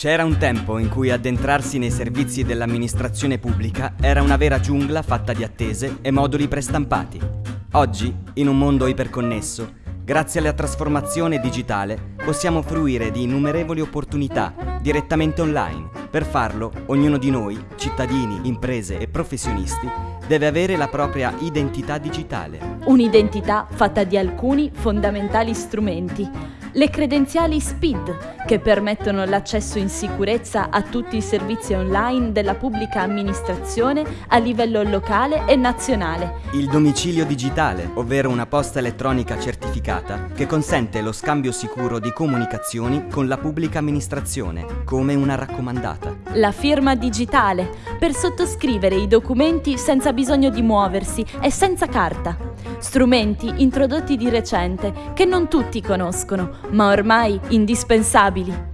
C'era un tempo in cui addentrarsi nei servizi dell'amministrazione pubblica era una vera giungla fatta di attese e moduli prestampati. Oggi, in un mondo iperconnesso, grazie alla trasformazione digitale, possiamo fruire di innumerevoli opportunità direttamente online. Per farlo, ognuno di noi, cittadini, imprese e professionisti, deve avere la propria identità digitale. Un'identità fatta di alcuni fondamentali strumenti le credenziali SPID, che permettono l'accesso in sicurezza a tutti i servizi online della pubblica amministrazione a livello locale e nazionale. Il domicilio digitale, ovvero una posta elettronica certificata, che consente lo scambio sicuro di comunicazioni con la pubblica amministrazione, come una raccomandata. La firma digitale, per sottoscrivere i documenti senza bisogno di muoversi e senza carta strumenti introdotti di recente che non tutti conoscono, ma ormai indispensabili.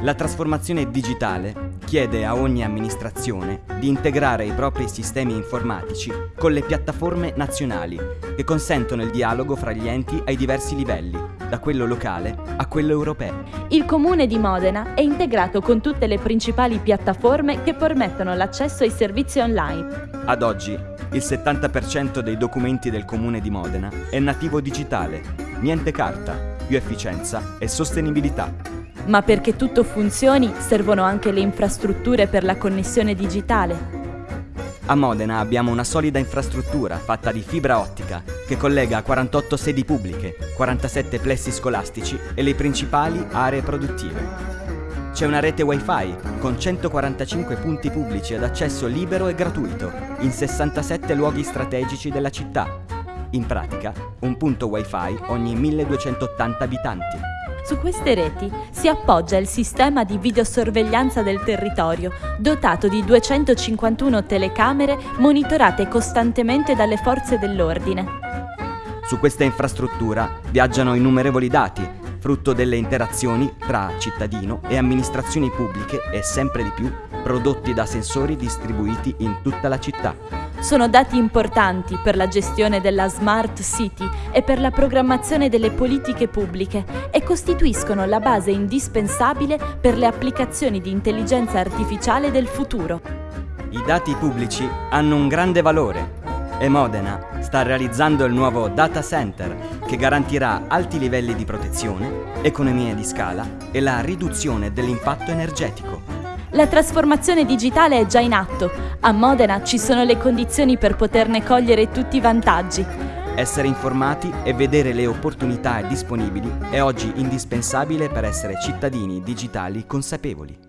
La trasformazione digitale chiede a ogni amministrazione di integrare i propri sistemi informatici con le piattaforme nazionali che consentono il dialogo fra gli enti ai diversi livelli, da quello locale a quello europeo. Il comune di Modena è integrato con tutte le principali piattaforme che permettono l'accesso ai servizi online. Ad oggi il 70% dei documenti del comune di Modena è nativo digitale, niente carta, più efficienza e sostenibilità. Ma perché tutto funzioni servono anche le infrastrutture per la connessione digitale. A Modena abbiamo una solida infrastruttura fatta di fibra ottica che collega 48 sedi pubbliche, 47 plessi scolastici e le principali aree produttive. C'è una rete wifi con 145 punti pubblici ad accesso libero e gratuito in 67 luoghi strategici della città. In pratica, un punto wifi ogni 1280 abitanti. Su queste reti si appoggia il sistema di videosorveglianza del territorio, dotato di 251 telecamere monitorate costantemente dalle forze dell'ordine. Su questa infrastruttura viaggiano innumerevoli dati frutto delle interazioni tra cittadino e amministrazioni pubbliche e sempre di più prodotti da sensori distribuiti in tutta la città. Sono dati importanti per la gestione della Smart City e per la programmazione delle politiche pubbliche e costituiscono la base indispensabile per le applicazioni di intelligenza artificiale del futuro. I dati pubblici hanno un grande valore e Modena sta realizzando il nuovo data center che garantirà alti livelli di protezione, economie di scala e la riduzione dell'impatto energetico. La trasformazione digitale è già in atto. A Modena ci sono le condizioni per poterne cogliere tutti i vantaggi. Essere informati e vedere le opportunità disponibili è oggi indispensabile per essere cittadini digitali consapevoli.